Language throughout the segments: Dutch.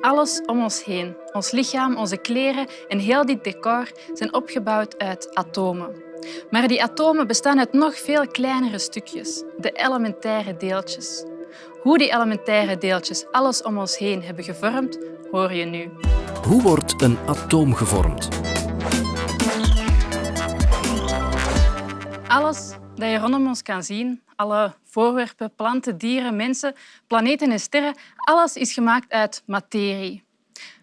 Alles om ons heen, ons lichaam, onze kleren en heel dit decor zijn opgebouwd uit atomen. Maar die atomen bestaan uit nog veel kleinere stukjes, de elementaire deeltjes. Hoe die elementaire deeltjes alles om ons heen hebben gevormd, hoor je nu. Hoe wordt een atoom gevormd? Alles dat je rondom ons kan zien, alle voorwerpen, planten, dieren, mensen, planeten en sterren, alles is gemaakt uit materie.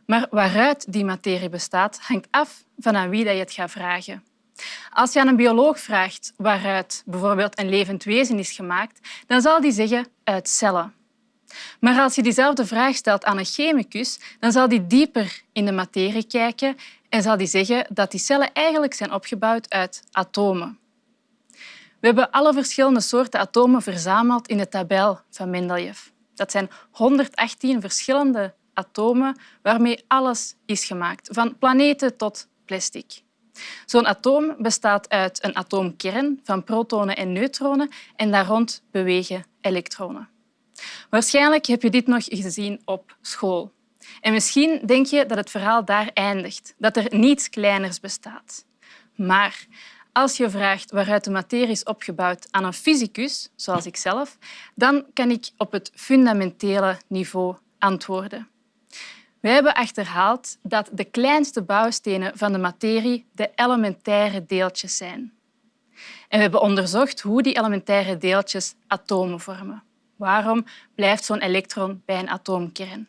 Maar waaruit die materie bestaat, hangt af van aan wie je het gaat vragen. Als je aan een bioloog vraagt waaruit bijvoorbeeld een levend wezen is gemaakt, dan zal die zeggen uit cellen. Maar als je diezelfde vraag stelt aan een chemicus, dan zal die dieper in de materie kijken en zal die zeggen dat die cellen eigenlijk zijn opgebouwd uit atomen. We hebben alle verschillende soorten atomen verzameld in de tabel van Mendeleev. Dat zijn 118 verschillende atomen waarmee alles is gemaakt, van planeten tot plastic. Zo'n atoom bestaat uit een atoomkern van protonen en neutronen en daar rond bewegen elektronen. Waarschijnlijk heb je dit nog gezien op school. En misschien denk je dat het verhaal daar eindigt, dat er niets kleiners bestaat. Maar als je vraagt waaruit de materie is opgebouwd aan een fysicus, zoals ik zelf, dan kan ik op het fundamentele niveau antwoorden. Wij hebben achterhaald dat de kleinste bouwstenen van de materie de elementaire deeltjes zijn. En we hebben onderzocht hoe die elementaire deeltjes atomen vormen. Waarom blijft zo'n elektron bij een atoomkern?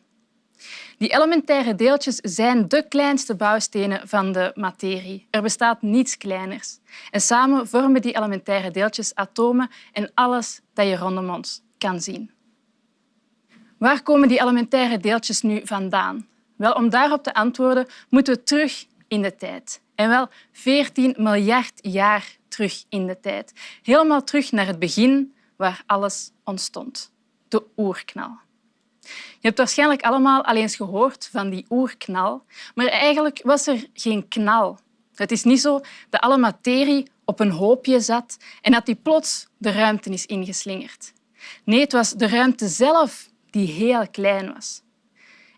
Die elementaire deeltjes zijn de kleinste bouwstenen van de materie. Er bestaat niets kleiners. En samen vormen die elementaire deeltjes atomen en alles dat je rondom ons kan zien. Waar komen die elementaire deeltjes nu vandaan? Wel, om daarop te antwoorden moeten we terug in de tijd. En wel 14 miljard jaar terug in de tijd. Helemaal terug naar het begin waar alles ontstond. De oerknal. Je hebt waarschijnlijk allemaal al eens gehoord van die oerknal, maar eigenlijk was er geen knal. Het is niet zo dat alle materie op een hoopje zat en dat die plots de ruimte is ingeslingerd. Nee, het was de ruimte zelf die heel klein was.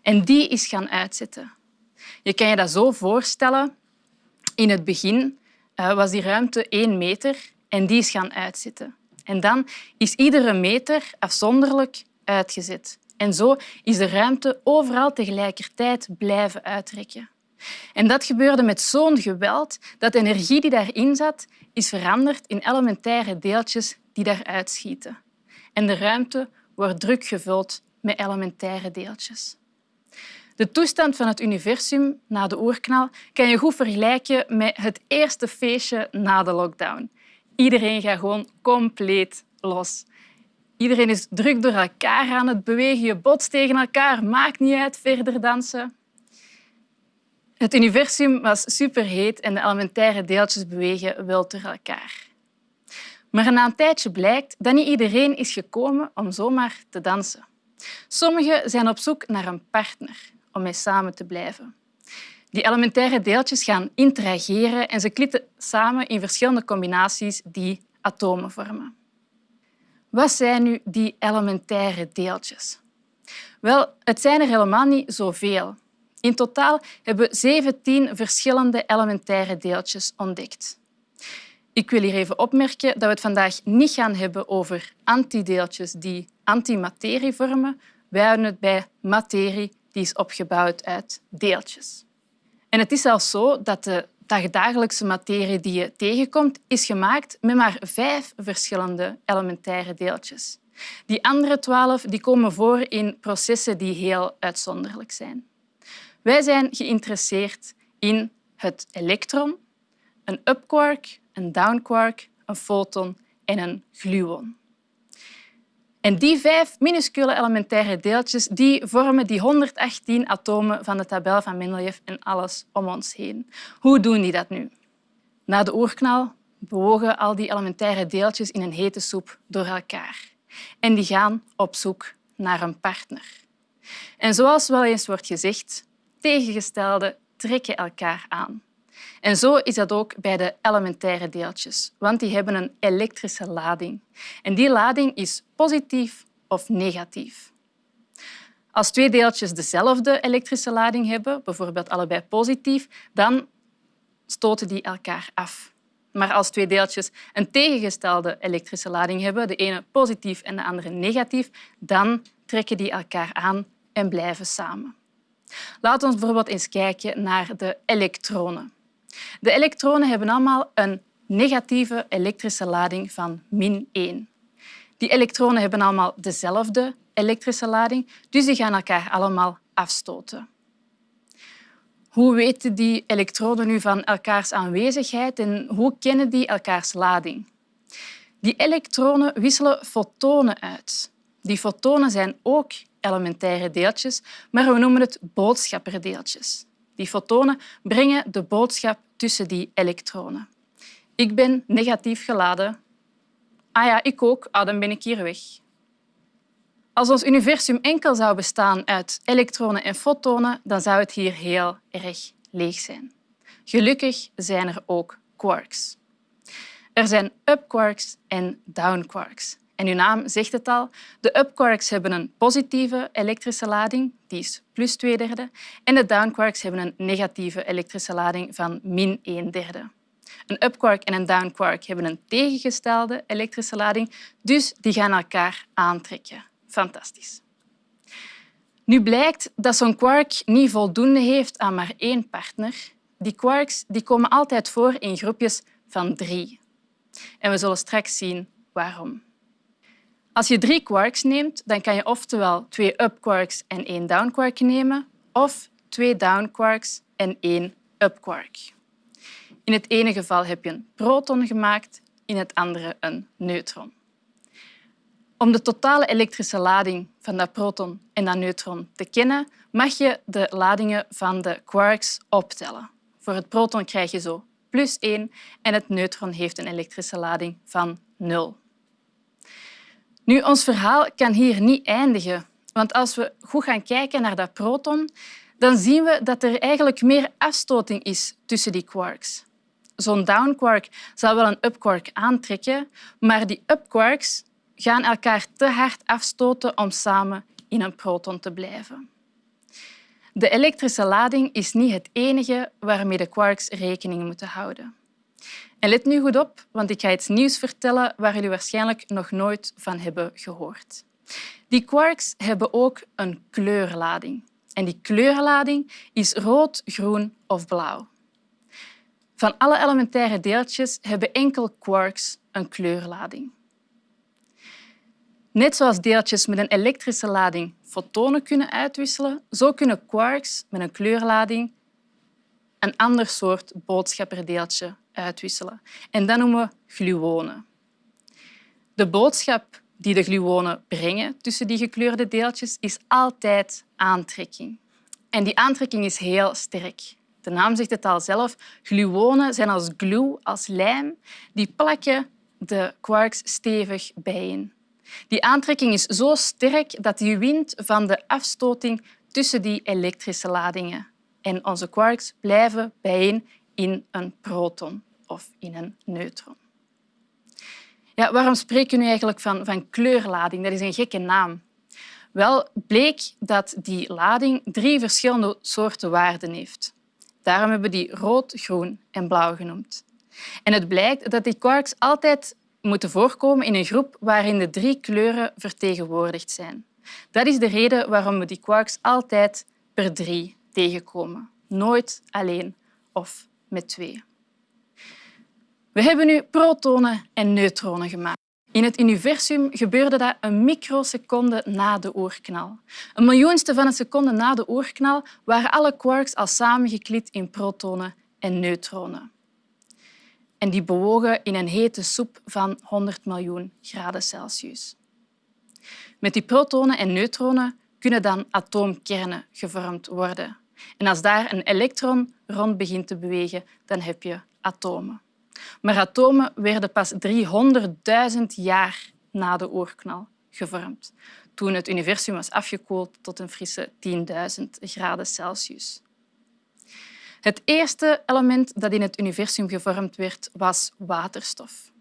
En die is gaan uitzetten. Je kan je dat zo voorstellen. In het begin eh, was die ruimte één meter en die is gaan uitzetten. En dan is iedere meter afzonderlijk uitgezet. En zo is de ruimte overal tegelijkertijd blijven uitrekken. En dat gebeurde met zo'n geweld dat de energie die daarin zat, is veranderd in elementaire deeltjes die daaruit schieten. En de ruimte wordt druk gevuld met elementaire deeltjes. De toestand van het universum na de oerknal kan je goed vergelijken met het eerste feestje na de lockdown. Iedereen gaat gewoon compleet los. Iedereen is druk door elkaar aan het bewegen, je botst tegen elkaar, maakt niet uit, verder dansen. Het universum was superheet en de elementaire deeltjes bewegen wild door elkaar. Maar na een tijdje blijkt dat niet iedereen is gekomen om zomaar te dansen. Sommigen zijn op zoek naar een partner om mee samen te blijven. Die elementaire deeltjes gaan interageren en ze klitten samen in verschillende combinaties die atomen vormen. Wat zijn nu die elementaire deeltjes? Wel, het zijn er helemaal niet zoveel. In totaal hebben we 17 verschillende elementaire deeltjes ontdekt. Ik wil hier even opmerken dat we het vandaag niet gaan hebben over antideeltjes die antimaterie vormen. Wij houden het bij materie die is opgebouwd uit deeltjes. En het is zelfs zo dat de dagdagelijkse materie die je tegenkomt, is gemaakt met maar vijf verschillende elementaire deeltjes. Die andere twaalf die komen voor in processen die heel uitzonderlijk zijn. Wij zijn geïnteresseerd in het elektron, een upquark, een downquark, een foton en een gluon. En die vijf minuscule elementaire deeltjes die vormen die 118 atomen van de tabel van Mendeleev en alles om ons heen. Hoe doen die dat nu? Na de oerknal bewogen al die elementaire deeltjes in een hete soep door elkaar. En die gaan op zoek naar een partner. En zoals wel eens wordt gezegd, tegengestelde trekken elkaar aan. En zo is dat ook bij de elementaire deeltjes, want die hebben een elektrische lading. En die lading is positief of negatief. Als twee deeltjes dezelfde elektrische lading hebben, bijvoorbeeld allebei positief, dan stoten die elkaar af. Maar als twee deeltjes een tegengestelde elektrische lading hebben, de ene positief en de andere negatief, dan trekken die elkaar aan en blijven samen. Laten we bijvoorbeeld eens kijken naar de elektronen. De elektronen hebben allemaal een negatieve elektrische lading van min 1. Die elektronen hebben allemaal dezelfde elektrische lading, dus die gaan elkaar allemaal afstoten. Hoe weten die elektroden nu van elkaars aanwezigheid en hoe kennen die elkaars lading? Die elektronen wisselen fotonen uit. Die fotonen zijn ook elementaire deeltjes, maar we noemen het boodschapperdeeltjes. Die fotonen brengen de boodschap tussen die elektronen. Ik ben negatief geladen. Ah ja, ik ook. Ah, dan ben ik hier weg. Als ons universum enkel zou bestaan uit elektronen en fotonen, dan zou het hier heel erg leeg zijn. Gelukkig zijn er ook quarks. Er zijn up-quarks en down-quarks. En uw naam zegt het al. De up-quarks hebben een positieve elektrische lading, die is plus twee derde. En de down-quarks hebben een negatieve elektrische lading van min een derde. Een up-quark en een down-quark hebben een tegengestelde elektrische lading, dus die gaan elkaar aantrekken. Fantastisch. Nu blijkt dat zo'n quark niet voldoende heeft aan maar één partner. Die quarks die komen altijd voor in groepjes van drie. En we zullen straks zien waarom. Als je drie quarks neemt, dan kan je oftewel twee up quarks en één down quark nemen, of twee down quarks en één up quark. In het ene geval heb je een proton gemaakt, in het andere een neutron. Om de totale elektrische lading van dat proton en dat neutron te kennen, mag je de ladingen van de quarks optellen. Voor het proton krijg je zo plus 1 en het neutron heeft een elektrische lading van 0. Nu, ons verhaal kan hier niet eindigen, want als we goed gaan kijken naar dat proton, dan zien we dat er eigenlijk meer afstoting is tussen die quarks. Zo'n down quark zal wel een up quark aantrekken, maar die up quarks gaan elkaar te hard afstoten om samen in een proton te blijven. De elektrische lading is niet het enige waarmee de quarks rekening moeten houden. En let nu goed op, want ik ga iets nieuws vertellen waar jullie waarschijnlijk nog nooit van hebben gehoord. Die quarks hebben ook een kleurlading. En die kleurlading is rood, groen of blauw. Van alle elementaire deeltjes hebben enkel quarks een kleurlading. Net zoals deeltjes met een elektrische lading fotonen kunnen uitwisselen, zo kunnen quarks met een kleurlading een ander soort boodschapperdeeltje uitwisselen. En dat noemen we gluonen. De boodschap die de gluonen brengen tussen die gekleurde deeltjes is altijd aantrekking. En die aantrekking is heel sterk. De naam zegt het al zelf. Gluonen zijn als glue, als lijm. Die plakken de quarks stevig bijeen. Die aantrekking is zo sterk dat die wint van de afstoting tussen die elektrische ladingen. En onze quarks blijven bijeen in een proton of in een neutron. Ja, waarom spreken we nu eigenlijk van, van kleurlading? Dat is een gekke naam. Wel, bleek dat die lading drie verschillende soorten waarden heeft. Daarom hebben we die rood, groen en blauw genoemd. En het blijkt dat die quarks altijd moeten voorkomen in een groep waarin de drie kleuren vertegenwoordigd zijn. Dat is de reden waarom we die quarks altijd per drie tegenkomen. Nooit alleen of met twee. We hebben nu protonen en neutronen gemaakt. In het universum gebeurde dat een microseconde na de oerknal. Een miljoenste van een seconde na de oerknal waren alle quarks al samengeklit in protonen en neutronen. En die bewogen in een hete soep van 100 miljoen graden Celsius. Met die protonen en neutronen kunnen dan atoomkernen gevormd worden. En als daar een elektron rond begint te bewegen, dan heb je atomen. Maar atomen werden pas 300.000 jaar na de oerknal gevormd, toen het universum was afgekoeld tot een frisse 10.000 graden Celsius. Het eerste element dat in het universum gevormd werd, was waterstof.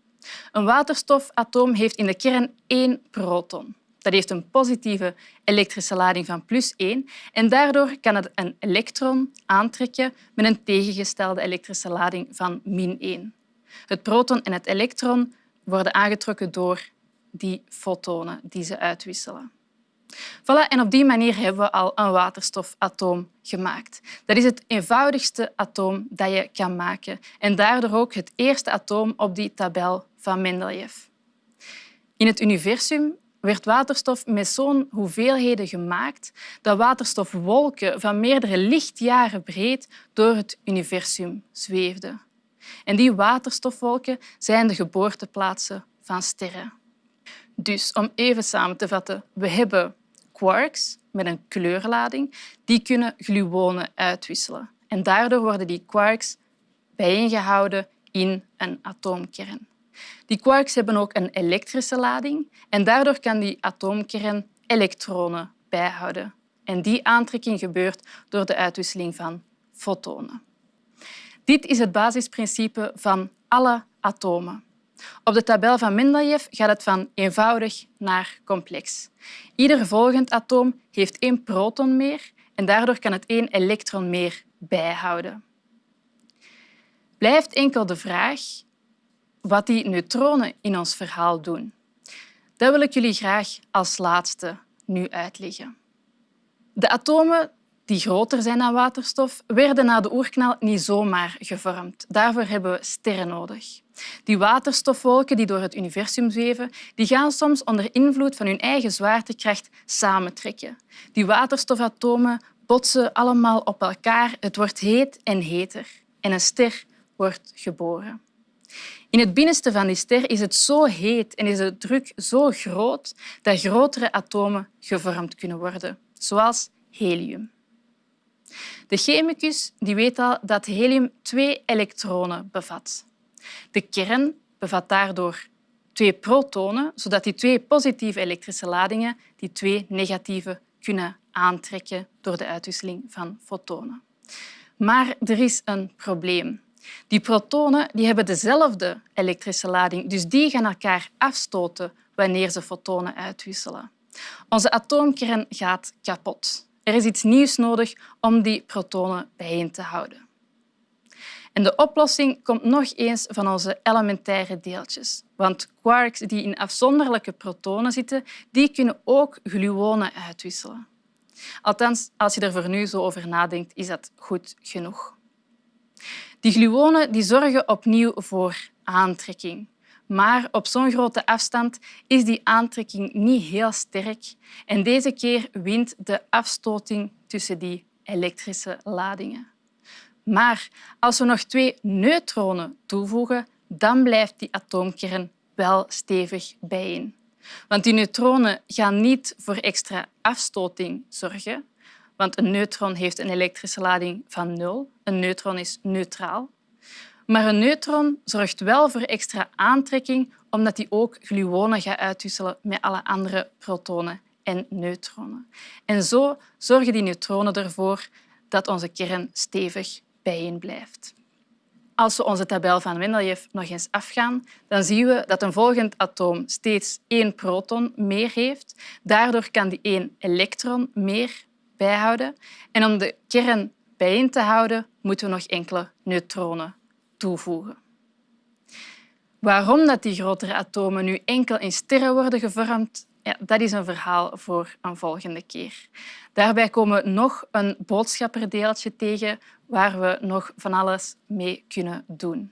Een waterstofatoom heeft in de kern één proton. Dat heeft een positieve elektrische lading van plus 1 en daardoor kan het een elektron aantrekken met een tegengestelde elektrische lading van min 1. Het proton en het elektron worden aangetrokken door die fotonen die ze uitwisselen. Voilà, en op die manier hebben we al een waterstofatoom gemaakt. Dat is het eenvoudigste atoom dat je kan maken en daardoor ook het eerste atoom op die tabel van Mendeleev. In het universum werd waterstof met zo'n hoeveelheden gemaakt dat waterstofwolken van meerdere lichtjaren breed door het universum zweefden. En die waterstofwolken zijn de geboorteplaatsen van sterren. Dus om even samen te vatten, we hebben quarks met een kleurlading, die kunnen gluonen uitwisselen. En daardoor worden die quarks bijeengehouden in een atoomkern. Die quarks hebben ook een elektrische lading en daardoor kan die atoomkern elektronen bijhouden. En die aantrekking gebeurt door de uitwisseling van fotonen. Dit is het basisprincipe van alle atomen. Op de tabel van Mendeleev gaat het van eenvoudig naar complex. Ieder volgend atoom heeft één proton meer en daardoor kan het één elektron meer bijhouden. Blijft enkel de vraag wat die neutronen in ons verhaal doen. Dat wil ik jullie graag als laatste nu uitleggen. De atomen die groter zijn dan waterstof, werden na de oerknal niet zomaar gevormd. Daarvoor hebben we sterren nodig. Die waterstofwolken die door het universum zweven, die gaan soms onder invloed van hun eigen zwaartekracht samentrekken. Die waterstofatomen botsen allemaal op elkaar. Het wordt heet en heter. En een ster wordt geboren. In het binnenste van die ster is het zo heet en is de druk zo groot dat grotere atomen gevormd kunnen worden, zoals helium. De chemicus die weet al dat helium twee elektronen bevat. De kern bevat daardoor twee protonen, zodat die twee positieve elektrische ladingen die twee negatieve kunnen aantrekken door de uitwisseling van fotonen. Maar er is een probleem. Die protonen die hebben dezelfde elektrische lading, dus die gaan elkaar afstoten wanneer ze fotonen uitwisselen. Onze atoomkern gaat kapot. Er is iets nieuws nodig om die protonen bijeen te houden. En de oplossing komt nog eens van onze elementaire deeltjes. Want quarks die in afzonderlijke protonen zitten, die kunnen ook gluonen uitwisselen. Althans, als je er voor nu zo over nadenkt, is dat goed genoeg. Die gluonen die zorgen opnieuw voor aantrekking. Maar op zo'n grote afstand is die aantrekking niet heel sterk en deze keer wint de afstoting tussen die elektrische ladingen. Maar als we nog twee neutronen toevoegen, dan blijft die atoomkern wel stevig bijeen. Want die neutronen gaan niet voor extra afstoting zorgen, want een neutron heeft een elektrische lading van nul. Een neutron is neutraal. Maar een neutron zorgt wel voor extra aantrekking omdat hij ook gluonen gaat uitwisselen met alle andere protonen en neutronen. En zo zorgen die neutronen ervoor dat onze kern stevig bijeen blijft. Als we onze tabel van Mendeleev nog eens afgaan, dan zien we dat een volgend atoom steeds één proton meer heeft. Daardoor kan die één elektron meer En om de kern bijeen te houden, moeten we nog enkele neutronen toevoegen. Waarom dat die grotere atomen nu enkel in sterren worden gevormd, ja, dat is een verhaal voor een volgende keer. Daarbij komen we nog een boodschapperdeeltje tegen waar we nog van alles mee kunnen doen.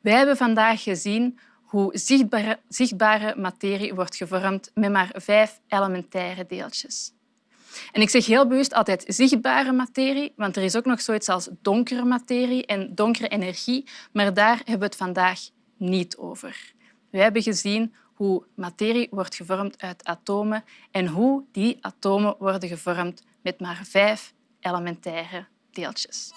Wij hebben vandaag gezien hoe zichtbare, zichtbare materie wordt gevormd met maar vijf elementaire deeltjes. En ik zeg heel bewust altijd zichtbare materie, want er is ook nog zoiets als donkere materie en donkere energie, maar daar hebben we het vandaag niet over. We hebben gezien hoe materie wordt gevormd uit atomen en hoe die atomen worden gevormd met maar vijf elementaire deeltjes.